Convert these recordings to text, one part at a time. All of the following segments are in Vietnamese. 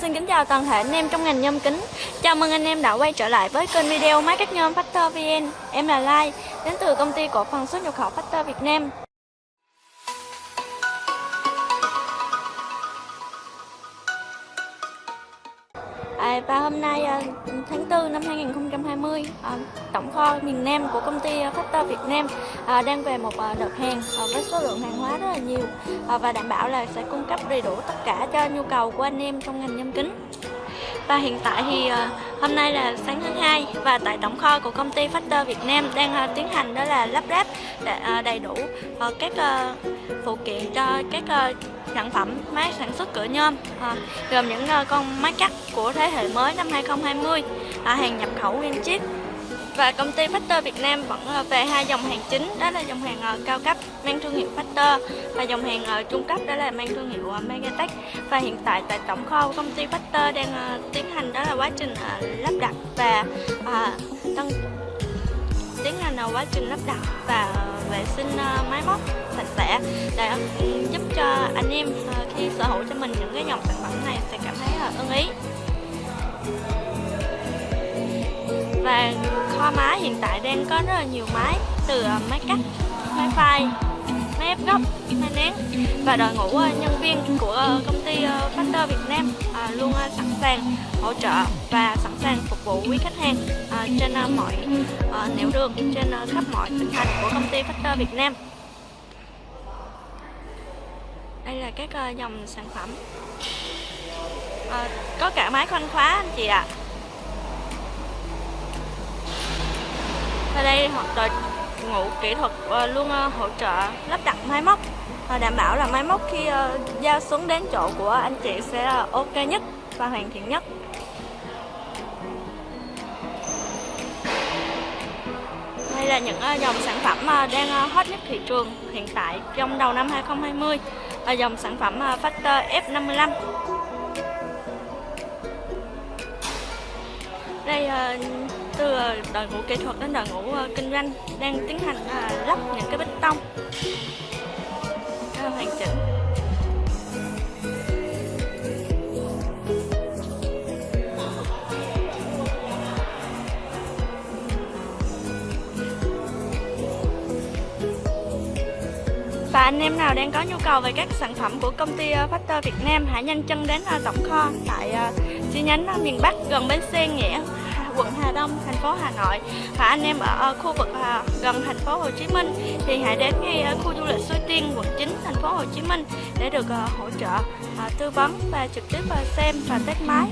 xin kính chào toàn thể anh em trong ngành nhôm kính. Chào mừng anh em đã quay trở lại với kênh video máy cắt nhôm Factor VN Em là Lai, đến từ công ty cổ phần xuất nhập khẩu Factor Việt Nam. À, và hôm nay à, tháng 4 năm 2020 à, ờ, tổng kho miền Nam của công ty ờ, Factor Việt Nam à, đang về một đợt hàng với số lượng hàng hóa rất là nhiều và đảm bảo là sẽ cung cấp đầy đủ tất cả cho nhu cầu của anh em trong ngành nhâm kính và hiện tại thì ờ, hôm nay là sáng thứ hai và tại tổng kho của công ty Factor Việt Nam đang ờ, tiến hành đó là lắp ráp ờ, đầy đủ các phụ kiện cho các sản phẩm máy sản xuất cửa nhôm à, gồm những uh, con máy cắt của thế hệ mới năm 2020 à, hàng nhập khẩu nguyên chiếc và công ty Factor Việt Nam vẫn ờ, về hai dòng hàng chính, đó là dòng hàng ờ, cao cấp mang thương hiệu Factor và dòng hàng ờ, trung cấp, đó là mang thương hiệu Megatech. Và hiện tại tại tổng kho của công ty Factor đang tiến hành, đó là quá trình lắp đặt và tăng tiến hành quá trình lắp đặt và vệ sinh máy móc sạch sẽ để ừ, giúp cho anh em khi sở hữu cho mình những cái dòng sản phẩm này sẽ cảm thấy là ưng ý. Và hoa máy. Hiện tại đang có rất là nhiều máy từ ờ, máy cắt, máy phai, máy ép góc, máy nén. Và đội ngũ ờ, nhân viên của ờ, công ty Factor Việt Nam luôn sẵn sàng hỗ trợ và sẵn sàng phục vụ quý khách hàng trên mọi nẻo đường trên khắp mọi tỉnh thành của công ty Factor Việt Nam. Đây là các dòng sản phẩm. À, có cả máy khoanh khóa anh chị ạ. à. Ở đây đội ngũ kỹ thuật ờ, luôn ờ, hỗ trợ lắp đặt máy móc. Ờ, đảm bảo là máy móc khi giao xuống đến chỗ của anh chị sẽ là ok nhất và hoàn thiện nhất. Đây là những dòng sản phẩm đang hot nhất thị trường hiện tại trong đầu năm 2020 là dòng sản phẩm Factor F55 đây ờ, từ ờ, đội ngũ kỹ thuật đến đội ngũ ờ, kinh doanh đang tiến hành lắp những cái bê tông. Hoàn chỉnh. Và anh em nào đang có nhu cầu về các sản phẩm của công ty Factor Việt Nam, hãy nhanh chân đến tổng kho tại chi nhánh ờ, miền Bắc gần bến xe Nghĩa quận Hà Đông, thành phố Hà Nội. Và anh em ở ờ, khu vực ờ, gần thành phố Hồ Chí Minh thì hãy đến ngay khu du lịch Suối Tiên, quận 9, thành phố Hồ Chí Minh để được hỗ trợ. À, tư vấn và trực tiếp à, xem và test máy.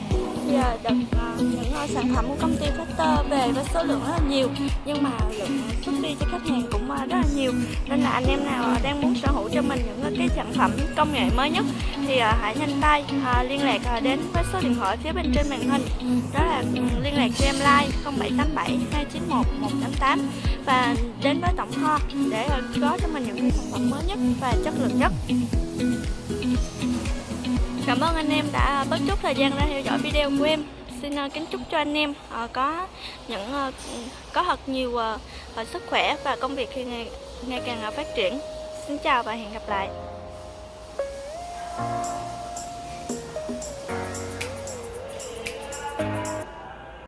Thì được à, những sản phẩm của công ty Factor về với số lượng rất là nhiều, nhưng mà lượng xuất đi cho khách hàng cũng rất là nhiều. Nên là anh em nào đang muốn sở hữu cho mình những cái sản phẩm công nghệ mới nhất thì hãy nhanh tay liên lạc đến với số điện thoại phía bên trên màn hình. Đó là ừ, liên lạc cho em like 0787 291 188 và đến với tổng kho để có cho mình những sản phẩm mới nhất và chất lượng nhất. Cảm ơn anh em đã bớt chút thời gian ra theo dõi video của em. Xin uh, kính chúc cho anh em uh, có những uh, có thật nhiều uh, sức khỏe và công việc khi ngày, ngày càng uh, phát triển. Xin chào và hẹn gặp lại.